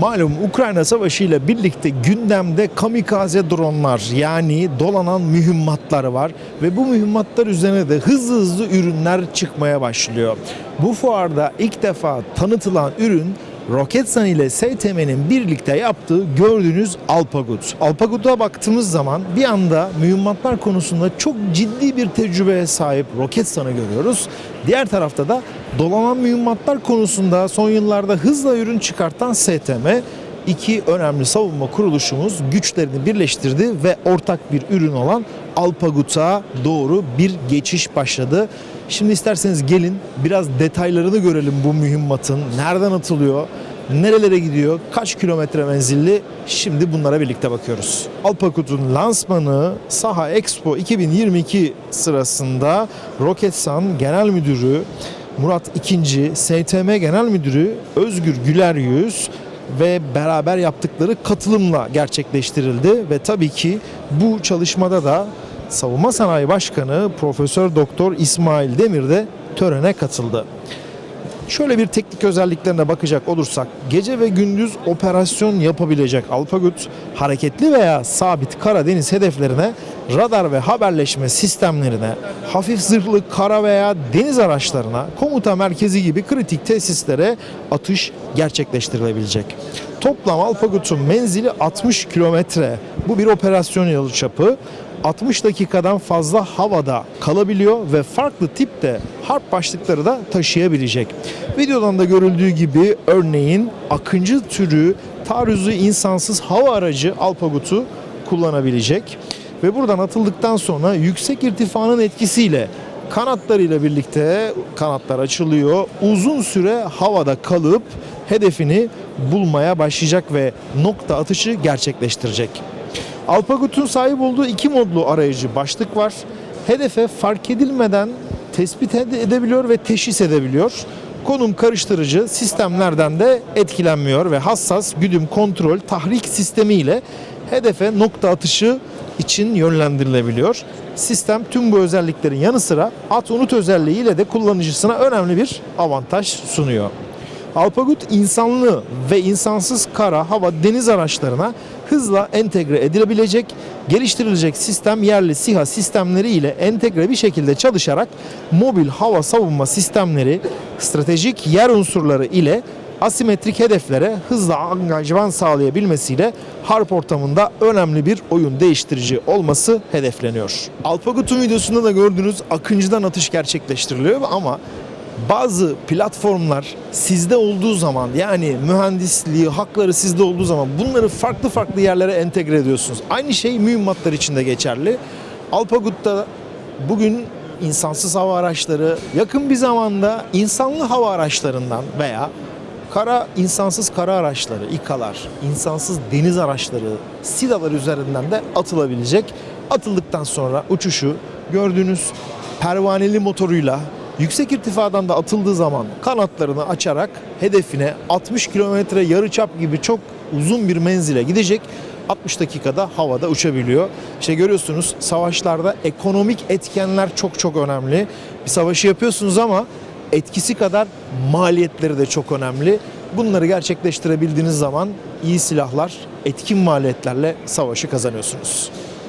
Malum Ukrayna Savaşı ile birlikte gündemde kamikaze dronlar yani dolanan mühimmatlar var ve bu mühimmatlar üzerine de hızlı hızlı ürünler çıkmaya başlıyor. Bu fuarda ilk defa tanıtılan ürün Roketsan ile STM'nin birlikte yaptığı gördüğünüz Alpagut. Alpagut'a baktığımız zaman bir anda mühimmatlar konusunda çok ciddi bir tecrübeye sahip Roketsan'ı görüyoruz. Diğer tarafta da dolanan mühimmatlar konusunda son yıllarda hızla ürün çıkartan STM iki önemli savunma kuruluşumuz güçlerini birleştirdi ve ortak bir ürün olan Alpagut'a doğru bir geçiş başladı. Şimdi isterseniz gelin biraz detaylarını görelim bu mühimmatın. Nereden atılıyor, nerelere gidiyor, kaç kilometre menzilli şimdi bunlara birlikte bakıyoruz. Alpagut'un lansmanı Saha Expo 2022 sırasında Roketsan Genel Müdürü Murat II, STM Genel Müdürü Özgür Güler Yüz ve beraber yaptıkları katılımla gerçekleştirildi ve tabii ki bu çalışmada da Savunma Sanayi Başkanı Profesör Doktor İsmail Demir de törene katıldı. Şöyle bir teknik özelliklerine bakacak olursak gece ve gündüz operasyon yapabilecek Alpagut hareketli veya sabit kara deniz hedeflerine radar ve haberleşme sistemlerine, hafif zırhlı kara veya deniz araçlarına, komuta merkezi gibi kritik tesislere atış gerçekleştirilebilecek. Toplam Alpagut'un menzili 60 kilometre. Bu bir operasyon yılı çapı. 60 dakikadan fazla havada kalabiliyor ve farklı tipte harp başlıkları da taşıyabilecek. Videodan da görüldüğü gibi örneğin Akıncı türü taarruzu insansız hava aracı Alpagut'u kullanabilecek ve buradan atıldıktan sonra yüksek irtifanın etkisiyle kanatlarıyla birlikte kanatlar açılıyor. Uzun süre havada kalıp hedefini bulmaya başlayacak ve nokta atışı gerçekleştirecek. Alpagut'un sahip olduğu iki modlu arayıcı başlık var. Hedefe fark edilmeden tespit ede- edebiliyor ve teşhis edebiliyor. Konum karıştırıcı sistemlerden de etkilenmiyor ve hassas güdüm kontrol tahrik sistemi ile hedefe nokta atışı için yönlendirilebiliyor. Sistem tüm bu özelliklerin yanı sıra at unut özelliği ile de kullanıcısına önemli bir avantaj sunuyor. Alpagut insanlı ve insansız kara, hava, deniz araçlarına hızla entegre edilebilecek, geliştirilecek sistem yerli SİHA sistemleri ile entegre bir şekilde çalışarak mobil hava savunma sistemleri, stratejik yer unsurları ile asimetrik hedeflere hızla angajman sağlayabilmesiyle harp ortamında önemli bir oyun değiştirici olması hedefleniyor. Alpagut'un videosunda da gördüğünüz Akıncı'dan atış gerçekleştiriliyor ama bazı platformlar sizde olduğu zaman yani mühendisliği, hakları sizde olduğu zaman bunları farklı farklı yerlere entegre ediyorsunuz. Aynı şey mühimmatlar için de geçerli. Alpagut'ta bugün insansız hava araçları yakın bir zamanda insanlı hava araçlarından veya kara insansız kara araçları, İKA'lar, insansız deniz araçları, SİDA'lar üzerinden de atılabilecek. Atıldıktan sonra uçuşu gördüğünüz pervaneli motoruyla yüksek irtifadan da atıldığı zaman kanatlarını açarak hedefine 60 kilometre yarıçap gibi çok uzun bir menzile gidecek. 60 dakikada havada uçabiliyor. İşte görüyorsunuz savaşlarda ekonomik etkenler çok çok önemli. Bir savaşı yapıyorsunuz ama etkisi kadar maliyetleri de çok önemli. Bunları gerçekleştirebildiğiniz zaman iyi silahlar, etkin maliyetlerle savaşı kazanıyorsunuz.